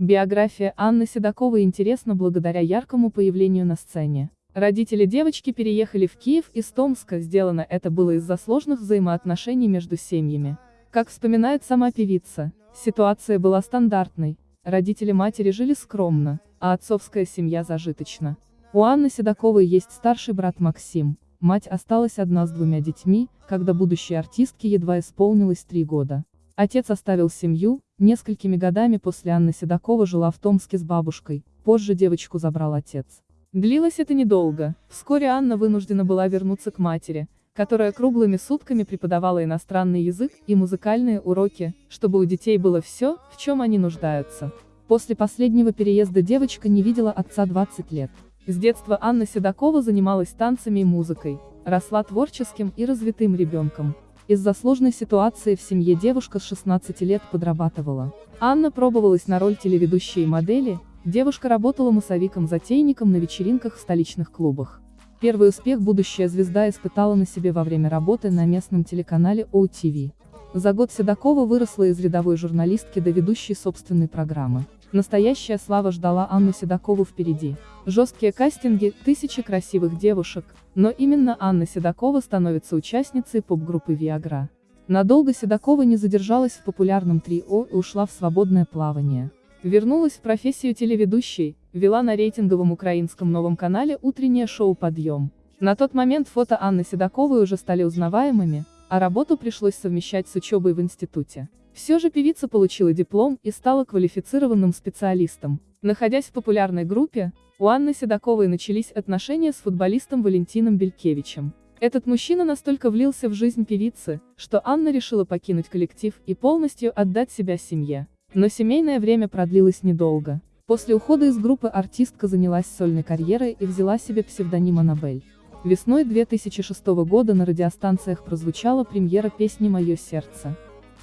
Биография Анны Седоковой интересна благодаря яркому появлению на сцене. Родители девочки переехали в Киев из Томска, сделано это было из-за сложных взаимоотношений между семьями. Как вспоминает сама певица, ситуация была стандартной, родители матери жили скромно, а отцовская семья зажиточна. У Анны Седоковой есть старший брат Максим, мать осталась одна с двумя детьми, когда будущей артистке едва исполнилось три года. Отец оставил семью, несколькими годами после Анны Седокова жила в Томске с бабушкой, позже девочку забрал отец. Длилось это недолго, вскоре Анна вынуждена была вернуться к матери, которая круглыми сутками преподавала иностранный язык и музыкальные уроки, чтобы у детей было все, в чем они нуждаются. После последнего переезда девочка не видела отца 20 лет. С детства Анна Седокова занималась танцами и музыкой, росла творческим и развитым ребенком. Из-за сложной ситуации в семье девушка с 16 лет подрабатывала. Анна пробовалась на роль телеведущей и модели, девушка работала массовиком-затейником на вечеринках в столичных клубах. Первый успех будущая звезда испытала на себе во время работы на местном телеканале OTV. За год Седокова выросла из рядовой журналистки до ведущей собственной программы. Настоящая слава ждала Анну Седокову впереди. Жесткие кастинги, тысячи красивых девушек, но именно Анна Седокова становится участницей поп-группы Viagra. Надолго Седокова не задержалась в популярном трио и ушла в свободное плавание. Вернулась в профессию телеведущей, вела на рейтинговом украинском новом канале утреннее шоу «Подъем». На тот момент фото Анны Седоковой уже стали узнаваемыми, а работу пришлось совмещать с учебой в институте. Все же певица получила диплом и стала квалифицированным специалистом. Находясь в популярной группе, у Анны Седоковой начались отношения с футболистом Валентином Белькевичем. Этот мужчина настолько влился в жизнь певицы, что Анна решила покинуть коллектив и полностью отдать себя семье. Но семейное время продлилось недолго. После ухода из группы артистка занялась сольной карьерой и взяла себе псевдоним Аннабель. Весной 2006 года на радиостанциях прозвучала премьера песни «Мое сердце»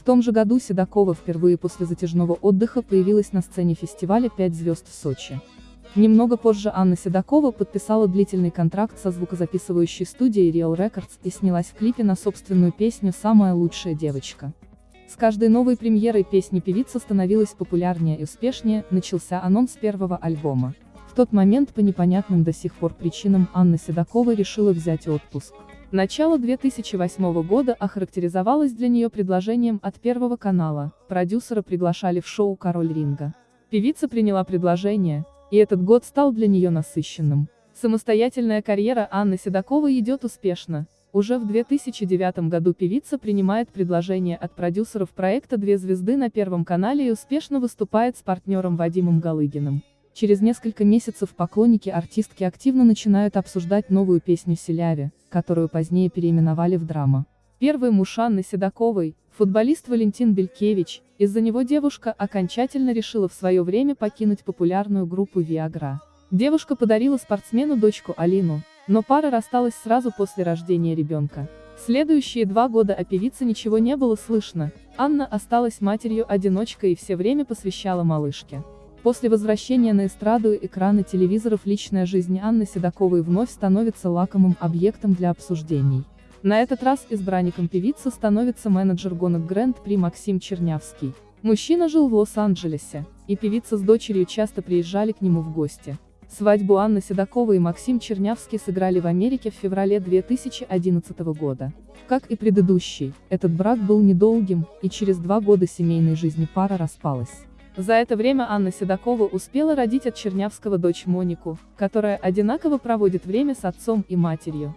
том же году Седокова впервые после затяжного отдыха появилась на сцене фестиваля «Пять звезд в Сочи». Немного позже Анна Седокова подписала длительный контракт со звукозаписывающей студией Real Records и снялась в клипе на собственную песню «Самая лучшая девочка». С каждой новой премьерой песни певица становилась популярнее и успешнее, начался анонс первого альбома. Тот момент по непонятным до сих пор причинам Анна Седокова решила взять отпуск. Начало 2008 года охарактеризовалось для нее предложением от Первого канала, продюсера приглашали в шоу «Король ринга». Певица приняла предложение, и этот год стал для нее насыщенным. Самостоятельная карьера Анны Седоковой идет успешно. Уже в 2009 году певица принимает предложение от продюсеров проекта «Две звезды» на Первом канале и успешно выступает с партнером Вадимом Галыгиным. Через несколько месяцев поклонники артистки активно начинают обсуждать новую песню Селяви, которую позднее переименовали в драма. Первый муж Анны Седоковой, футболист Валентин Белькевич, из-за него девушка окончательно решила в свое время покинуть популярную группу Viagra. Девушка подарила спортсмену дочку Алину, но пара рассталась сразу после рождения ребенка. Следующие два года о певице ничего не было слышно, Анна осталась матерью-одиночкой и все время посвящала малышке. После возвращения на эстраду экраны телевизоров личная жизнь Анны Седоковой вновь становится лакомым объектом для обсуждений. На этот раз избранником певицы становится менеджер гонок Грэнд-при Максим Чернявский. Мужчина жил в Лос-Анджелесе, и певица с дочерью часто приезжали к нему в гости. Свадьбу Анны Седоковой и Максим Чернявский сыграли в Америке в феврале 2011 года. Как и предыдущий, этот брак был недолгим, и через два года семейной жизни пара распалась. За это время Анна Седокова успела родить от Чернявского дочь Монику, которая одинаково проводит время с отцом и матерью.